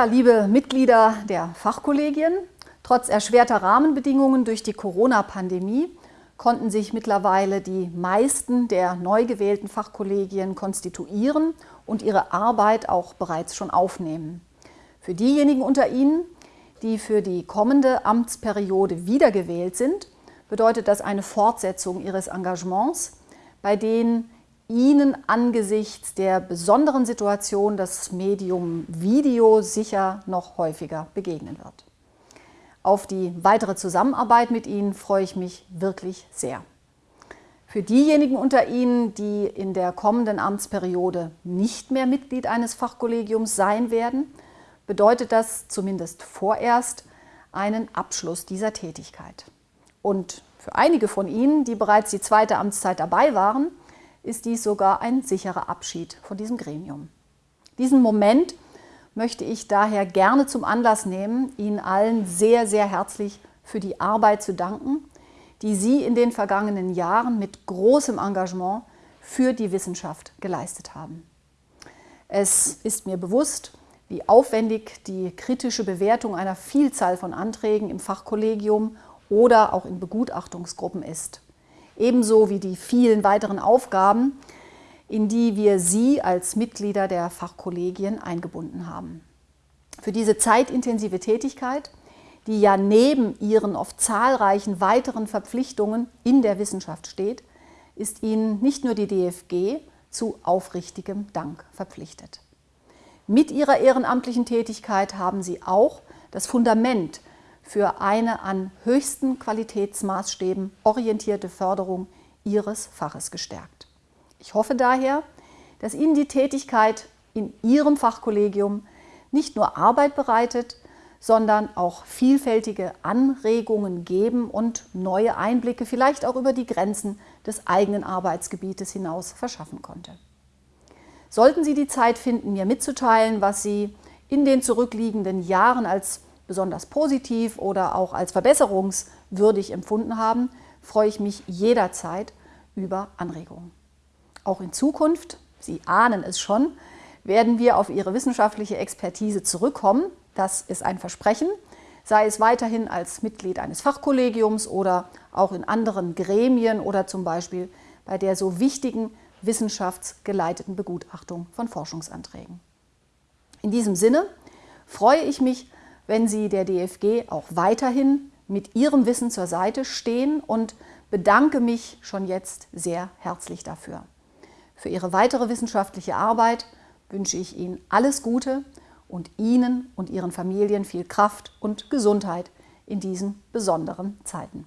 Ja, liebe Mitglieder der Fachkollegien, trotz erschwerter Rahmenbedingungen durch die Corona-Pandemie konnten sich mittlerweile die meisten der neu gewählten Fachkollegien konstituieren und ihre Arbeit auch bereits schon aufnehmen. Für diejenigen unter Ihnen, die für die kommende Amtsperiode wiedergewählt sind, bedeutet das eine Fortsetzung Ihres Engagements, bei denen Ihnen angesichts der besonderen Situation das Medium Video sicher noch häufiger begegnen wird. Auf die weitere Zusammenarbeit mit Ihnen freue ich mich wirklich sehr. Für diejenigen unter Ihnen, die in der kommenden Amtsperiode nicht mehr Mitglied eines Fachkollegiums sein werden, bedeutet das zumindest vorerst einen Abschluss dieser Tätigkeit. Und für einige von Ihnen, die bereits die zweite Amtszeit dabei waren, ist dies sogar ein sicherer Abschied von diesem Gremium. Diesen Moment möchte ich daher gerne zum Anlass nehmen, Ihnen allen sehr, sehr herzlich für die Arbeit zu danken, die Sie in den vergangenen Jahren mit großem Engagement für die Wissenschaft geleistet haben. Es ist mir bewusst, wie aufwendig die kritische Bewertung einer Vielzahl von Anträgen im Fachkollegium oder auch in Begutachtungsgruppen ist. Ebenso wie die vielen weiteren Aufgaben, in die wir Sie als Mitglieder der Fachkollegien eingebunden haben. Für diese zeitintensive Tätigkeit, die ja neben Ihren oft zahlreichen weiteren Verpflichtungen in der Wissenschaft steht, ist Ihnen nicht nur die DFG zu aufrichtigem Dank verpflichtet. Mit ihrer ehrenamtlichen Tätigkeit haben sie auch das Fundament für eine an höchsten Qualitätsmaßstäben orientierte Förderung ihres Faches gestärkt. Ich hoffe daher, dass Ihnen die Tätigkeit in Ihrem Fachkollegium nicht nur Arbeit bereitet, sondern auch vielfältige Anregungen geben und neue Einblicke vielleicht auch über die Grenzen des eigenen Arbeitsgebietes hinaus verschaffen konnte. Sollten Sie die Zeit finden, mir mitzuteilen, was Sie in den zurückliegenden Jahren als besonders positiv oder auch als verbesserungswürdig empfunden haben, freue ich mich jederzeit über Anregungen. Auch in Zukunft, Sie ahnen es schon, werden wir auf Ihre wissenschaftliche Expertise zurückkommen. Das ist ein Versprechen, sei es weiterhin als Mitglied eines Fachkollegiums oder auch in anderen Gremien oder zum Beispiel bei der so wichtigen wissenschaftsgeleiteten Begutachtung von Forschungsanträgen. In diesem Sinne freue ich mich, wenn Sie der DFG auch weiterhin mit Ihrem Wissen zur Seite stehen und bedanke mich schon jetzt sehr herzlich dafür. Für Ihre weitere wissenschaftliche Arbeit wünsche ich Ihnen alles Gute und Ihnen und Ihren Familien viel Kraft und Gesundheit in diesen besonderen Zeiten.